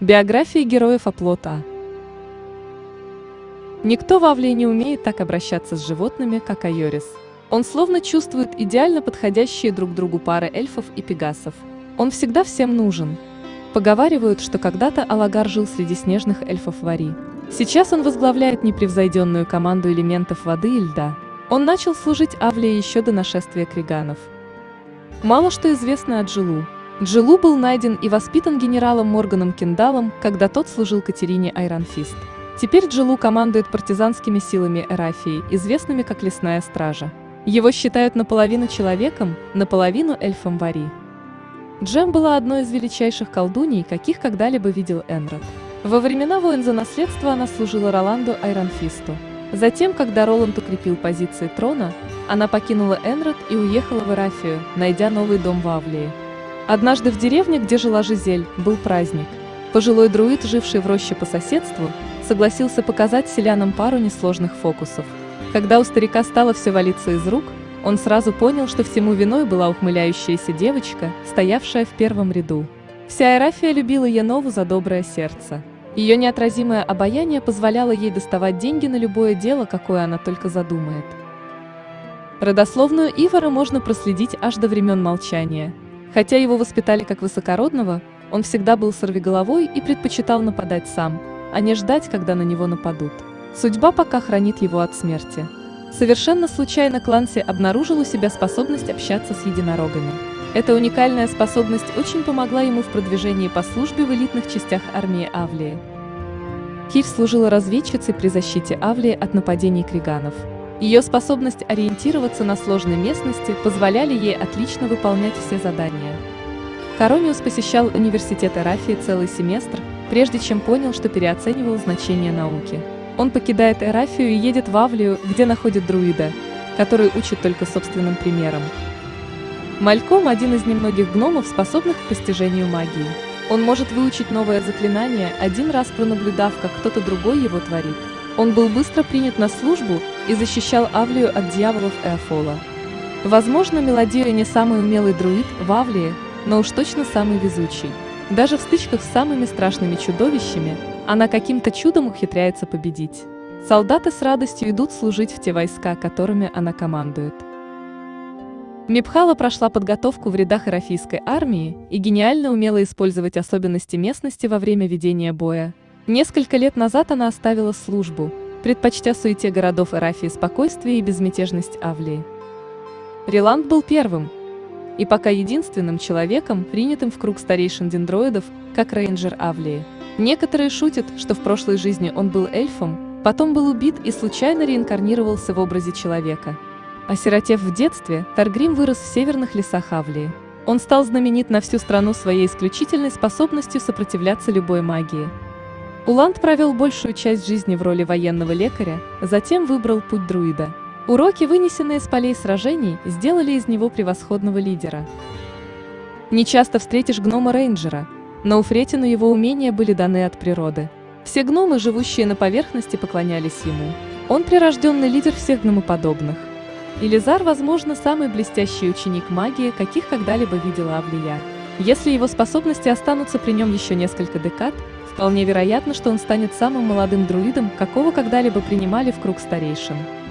Биография героев оплота. Никто в Авлии не умеет так обращаться с животными, как Айорис. Он словно чувствует идеально подходящие друг другу пары эльфов и пегасов. Он всегда всем нужен. Поговаривают, что когда-то Алагар жил среди снежных эльфов Вари. Сейчас он возглавляет непревзойденную команду элементов воды и льда. Он начал служить Авлии еще до нашествия криганов. Мало что известно о Джилу. Джилу был найден и воспитан генералом Морганом Киндалом, когда тот служил Катерине Айронфист. Теперь Джилу командует партизанскими силами Эрафии, известными как Лесная Стража. Его считают наполовину человеком, наполовину эльфом Вари. Джем была одной из величайших колдуней, каких когда-либо видел Энрод. Во времена войн за наследство она служила Роланду Айронфисту. Затем, когда Роланд укрепил позиции трона, она покинула Энрод и уехала в Эрафию, найдя новый дом в Авлии. Однажды в деревне, где жила Жизель, был праздник. Пожилой друид, живший в роще по соседству, согласился показать селянам пару несложных фокусов. Когда у старика стало все валиться из рук, он сразу понял, что всему виной была ухмыляющаяся девочка, стоявшая в первом ряду. Вся Эрафия любила Янову за доброе сердце. Ее неотразимое обаяние позволяло ей доставать деньги на любое дело, какое она только задумает. Родословную Ивара можно проследить аж до времен молчания – Хотя его воспитали как высокородного, он всегда был сорвиголовой и предпочитал нападать сам, а не ждать, когда на него нападут. Судьба пока хранит его от смерти. Совершенно случайно Кланси обнаружил у себя способность общаться с единорогами. Эта уникальная способность очень помогла ему в продвижении по службе в элитных частях армии Авлии. Кир служила разведчицей при защите Авлии от нападений криганов. Ее способность ориентироваться на сложной местности позволяли ей отлично выполнять все задания. Корониус посещал университет Эрафии целый семестр, прежде чем понял, что переоценивал значение науки. Он покидает Эрафию и едет в Авлию, где находит друида, который учит только собственным примером. Мальком – один из немногих гномов, способных к постижению магии. Он может выучить новое заклинание, один раз пронаблюдав, как кто-то другой его творит. Он был быстро принят на службу и защищал Авлию от дьяволов Эофола. Возможно, Мелодия не самый умелый друид в Авлии, но уж точно самый везучий. Даже в стычках с самыми страшными чудовищами она каким-то чудом ухитряется победить. Солдаты с радостью идут служить в те войска, которыми она командует. Мипхала прошла подготовку в рядах Эрафийской армии и гениально умела использовать особенности местности во время ведения боя. Несколько лет назад она оставила службу, предпочтя суете городов Эрафии спокойствие и безмятежность Авлии. Риланд был первым и пока единственным человеком, принятым в круг старейшин дендроидов, как рейнджер Авлии. Некоторые шутят, что в прошлой жизни он был эльфом, потом был убит и случайно реинкарнировался в образе человека. Осиротев в детстве, Таргрим вырос в северных лесах Авлии. Он стал знаменит на всю страну своей исключительной способностью сопротивляться любой магии. Уланд провел большую часть жизни в роли военного лекаря, затем выбрал путь друида. Уроки, вынесенные с полей сражений, сделали из него превосходного лидера. Не часто встретишь гнома-рейнджера, но у Фретину его умения были даны от природы. Все гномы, живущие на поверхности, поклонялись ему. Он прирожденный лидер всех гномоподобных. Илизар, возможно, самый блестящий ученик магии, каких когда-либо видела Авлия. Если его способности останутся при нем еще несколько декад, Вполне вероятно, что он станет самым молодым друидом, какого когда-либо принимали в круг старейшин.